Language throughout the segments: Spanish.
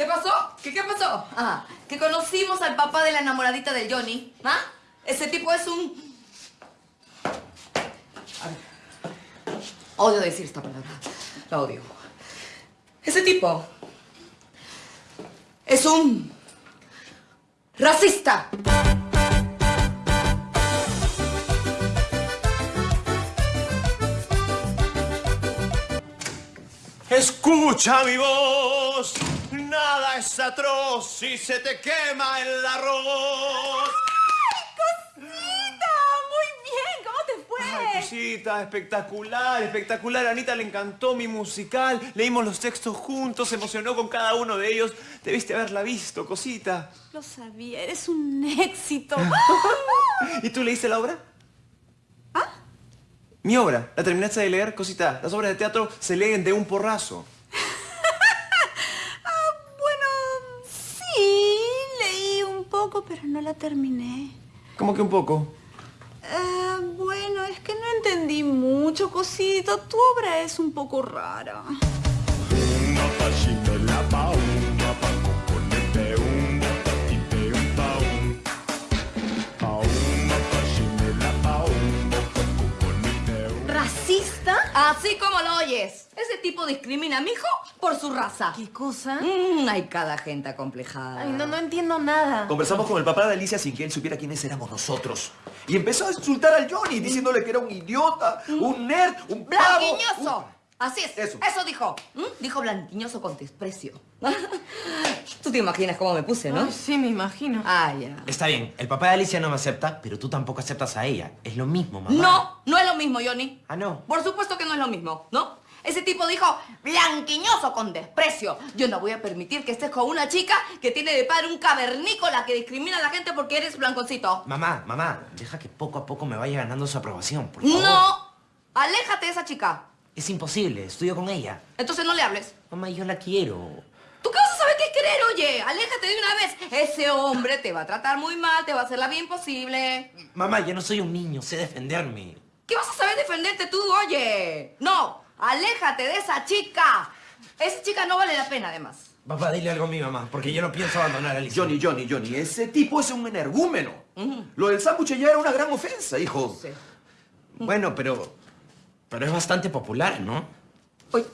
¿Qué pasó? ¿Qué, qué pasó? Ah, que conocimos al papá de la enamoradita del Johnny. ¿Ah? Ese tipo es un... A ver. Odio decir esta palabra. La odio. Ese tipo es un racista. Escucha mi voz, es atroz si se te quema el arroz. ¡Cosita! Muy bien, ¿cómo te fue? Ay, cosita, espectacular, espectacular. A Anita le encantó mi musical. Leímos los textos juntos, se emocionó con cada uno de ellos. Debiste haberla visto, cosita. Lo sabía, eres un éxito. ¿Y tú leíste la obra? ¿Ah? Mi obra. ¿La terminaste de leer, cosita? Las obras de teatro se leen de un porrazo. Ah, bueno, sí, leí un poco, pero no la terminé. ¿Cómo que un poco? Ah, bueno, es que no entendí mucho, cosito. Tu obra es un poco rara. ¿Racista? Así como lo oyes. Ese tipo discrimina a mi hijo por su raza. ¿Qué cosa? Mm, hay cada gente acomplejada. Ay, no, no entiendo nada. Conversamos con el papá de Alicia sin que él supiera quiénes éramos nosotros. Y empezó a insultar al Johnny, diciéndole que era un idiota, un nerd, un pavo. ¡Blanquiñoso! un- Así es. Eso. Eso dijo. ¿Mm? Dijo blanquiñoso con desprecio. Tú te imaginas cómo me puse, ¿no? Ay, sí, me imagino. Ah, ya. Está bien, el papá de Alicia no me acepta, pero tú tampoco aceptas a ella. Es lo mismo, mamá. No, no es lo mismo, Johnny. Ah, no. Por supuesto que no es lo mismo, ¿no? Ese tipo dijo blanquiñoso con desprecio. Yo no voy a permitir que estés con una chica que tiene de padre un cavernícola que discrimina a la gente porque eres blanconcito. Mamá, mamá, deja que poco a poco me vaya ganando su aprobación, por favor. No, aléjate de esa chica. Es imposible, estudio con ella. Entonces no le hables. Mamá, yo la quiero. ¿Tú qué vas a saber qué es querer, oye? Aléjate de una vez. Ese hombre te va a tratar muy mal, te va a hacer la vida imposible. Mamá, yo no soy un niño, sé defenderme. ¿Qué vas a saber defenderte tú, oye? No, aléjate de esa chica. Esa chica no vale la pena, además. Papá, dile algo a mi mamá, porque yo no pienso abandonar a Alicia. Johnny, Johnny, Johnny, ese tipo es un energúmeno. Lo del sándwich ya era una gran ofensa, hijo. Sí. Bueno, pero... Pero es bastante popular, ¿no? Uy,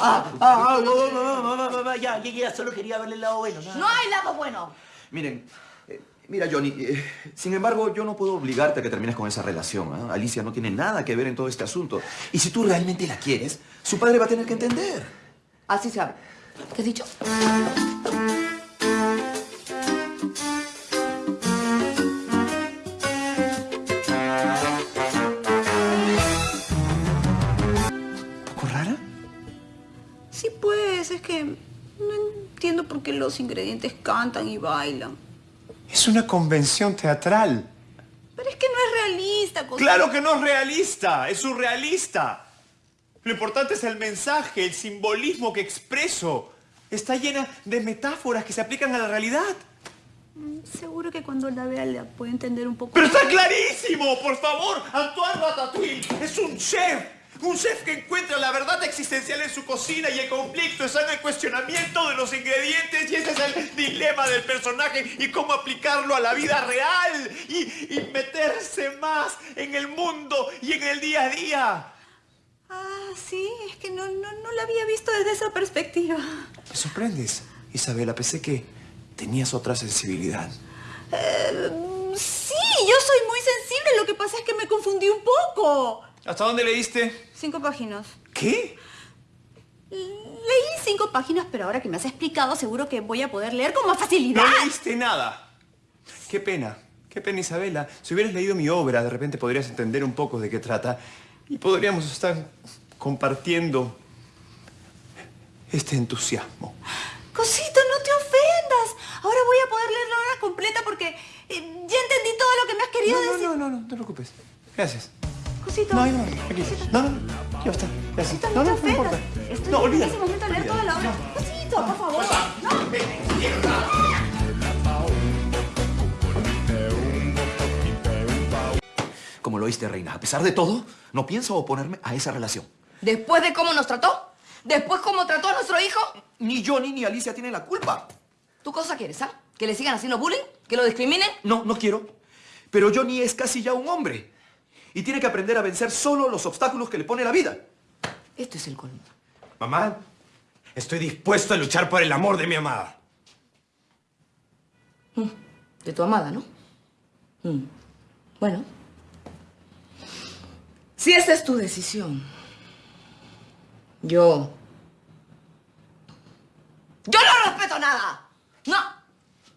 Ah, ah, ah, no, no, no, ya, ya, solo quería verle el lado bueno, no hay lado bueno. Miren, eh, mira, Johnny, eh, sin embargo, yo no puedo obligarte a que termines con esa relación. ¿ah? Alicia no tiene nada que ver en todo este asunto. Y si tú realmente la quieres, su padre va a tener que entender. Así se habla. ¿Qué has dicho? Los ingredientes cantan y bailan. Es una convención teatral. Pero es que no es realista, cosita. Claro que no es realista, es surrealista. Lo importante es el mensaje, el simbolismo que expreso. Está llena de metáforas que se aplican a la realidad. Seguro que cuando la vea la puede entender un poco. ¡Pero está clarísimo! ¡Por favor! Antoine Ratatouille es un chef. Un chef que encuentra la verdad existencial en su cocina y el conflicto está en el cuestionamiento de los ingredientes y ese es el dilema del personaje y cómo aplicarlo a la vida real y, y meterse más en el mundo y en el día a día. Ah, sí, es que no, no, no la había visto desde esa perspectiva. Me sorprendes, Isabela. Pensé que tenías otra sensibilidad. Eh, sí, yo soy muy sensible. Lo que pasa es que me confundí un poco. ¿Hasta dónde leíste? Cinco páginas. ¿Qué? Leí cinco páginas, pero ahora que me has explicado, seguro que voy a poder leer con más facilidad. No leíste nada. Qué pena. Qué pena, Isabela. Si hubieras leído mi obra, de repente podrías entender un poco de qué trata y podríamos estar compartiendo este entusiasmo. Cosito, no te ofendas. Ahora voy a poder leer la obra completa porque eh, ya entendí todo lo que me has querido No, no, decir. no, no, no, no te preocupes. Gracias. Cosito. No, no, aquí. No, no. Ya está. Gracias. Cosito, No, no, no, no importa. Estoy No, en olvídalo. ese momento a leer toda la obra. Cosito, por favor. No. Como lo oíste, reina, a pesar de todo, no pienso oponerme a esa relación. Después de cómo nos trató, Después, cómo trató a nuestro hijo. Ni Johnny ni Alicia tienen la culpa. ¿Tú cosa quieres, ah? ¿Que le sigan haciendo bullying? ¿Que lo discriminen? No, no quiero. Pero Johnny es casi ya un hombre. Y tiene que aprender a vencer solo los obstáculos que le pone la vida. Esto es el colmo. Mamá, estoy dispuesto a luchar por el amor de mi amada. De tu amada, ¿no? Mm. Bueno. Si esa es tu decisión, yo... ¡Yo no respeto nada! ¡No!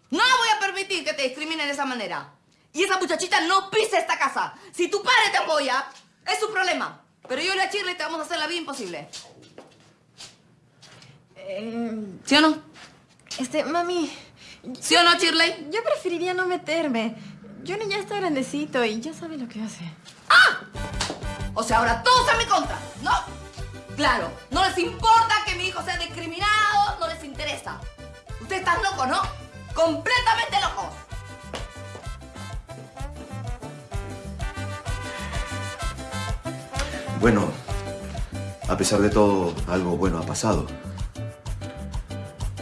No voy a permitir que te discriminen de esa manera. Y esa muchachita no pise esta casa. Si tu padre te apoya, es su problema. Pero yo y la Shirley te vamos a hacer la vida imposible. Eh, ¿Sí o no? este, mami, ¿Sí o no, Shirley? yo preferiría no meterme. Johnny ya está grandecito y ya sabe lo que hace. O sea, ahora todos están en mi contra, ¿no? Claro, no les importa que mi hijo sea discriminado, no les interesa. Ustedes están locos, ¿no? Completamente locos. Bueno, a pesar de todo, algo bueno ha pasado.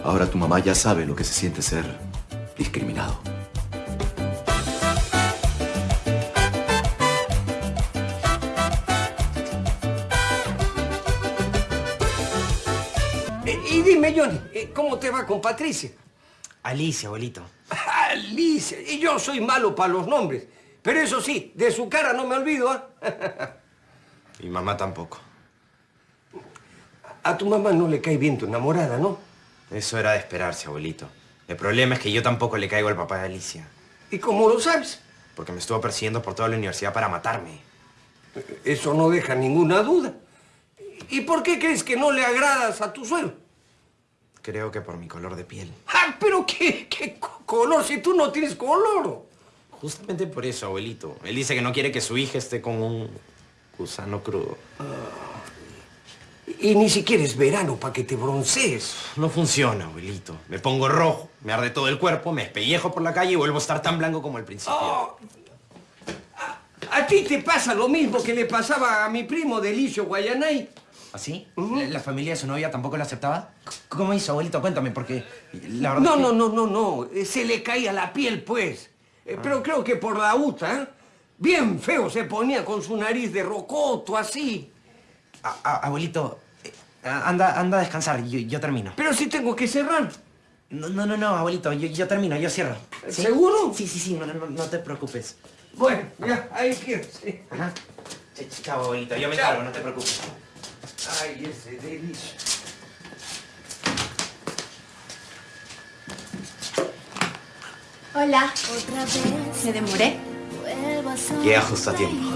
Ahora tu mamá ya sabe lo que se siente ser discriminado. Eh, y dime, Johnny, eh, ¿cómo te va con Patricia? Alicia, abuelito. Alicia, y yo soy malo para los nombres. Pero eso sí, de su cara no me olvido, ¿ah? Mi mamá tampoco. A tu mamá no le cae bien tu enamorada, ¿no? Eso era de esperarse, abuelito. El problema es que yo tampoco le caigo al papá de Alicia. ¿Y cómo lo sabes? Porque me estuvo persiguiendo por toda la universidad para matarme. Eso no deja ninguna duda. ¿Y por qué crees que no le agradas a tu suegro? Creo que por mi color de piel. ¡Ah, pero qué, qué co- color si tú no tienes color! Justamente por eso, abuelito. Él dice que no quiere que su hija esté con un gusano crudo. Y ni siquiera es verano para que te broncees. No funciona, abuelito. Me pongo rojo, me arde todo el cuerpo, me espellejo por la calle y vuelvo a estar tan blanco como al principio. Oh, a, a ti te pasa lo mismo que le pasaba a mi primo Delicio Guayanay. ¿Así? ¿La, la familia de su novia tampoco lo aceptaba? ¿Cómo hizo, abuelito? Cuéntame, porque la verdad No, es que- no, no, no, no. Eh, Se le caía la piel, pues. Eh, Pero creo que por la uta, ¿eh? Bien feo se ponía con su nariz de rocoto, así. A- a- abuelito, eh, anda, anda a descansar, yo, yo termino. Pero sí tengo que cerrar. No, no, no, no, abuelito, yo, yo termino, yo cierro. ¿Sí? ¿Seguro? Sí, sí, sí, no, no, no te preocupes. Bueno, ya, ahí quiero. sí. Ajá. Ch- ch- Chao, abuelito, yo me Chao. encargo, no te preocupes. Ay, ese Delicio. Hola. Otra vez ¿Me demoré? Llega justo a tiempo.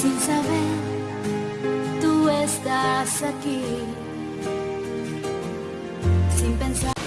Sin saber, tú estás aquí. Sin pensar.